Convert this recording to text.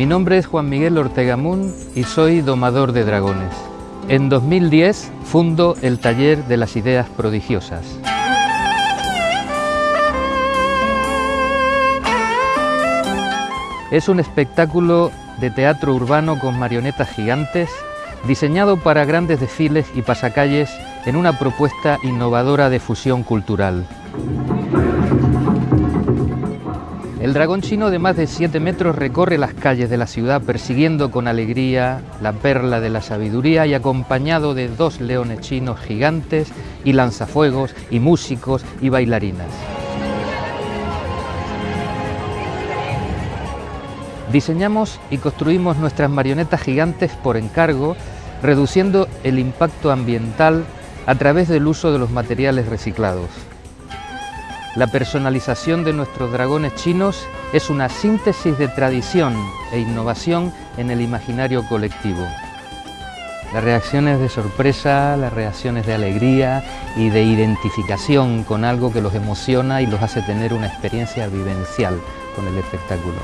Mi nombre es Juan Miguel Ortega Mún y soy domador de dragones. En 2010 fundo el taller de las ideas prodigiosas. Es un espectáculo de teatro urbano con marionetas gigantes, diseñado para grandes desfiles y pasacalles en una propuesta innovadora de fusión cultural. El dragón chino de más de 7 metros recorre las calles de la ciudad persiguiendo con alegría la perla de la sabiduría y acompañado de dos leones chinos gigantes y lanzafuegos y músicos y bailarinas. Diseñamos y construimos nuestras marionetas gigantes por encargo, reduciendo el impacto ambiental a través del uso de los materiales reciclados. La personalización de nuestros dragones chinos es una síntesis de tradición e innovación en el imaginario colectivo. Las reacciones de sorpresa, las reacciones de alegría y de identificación con algo que los emociona y los hace tener una experiencia vivencial con el espectáculo.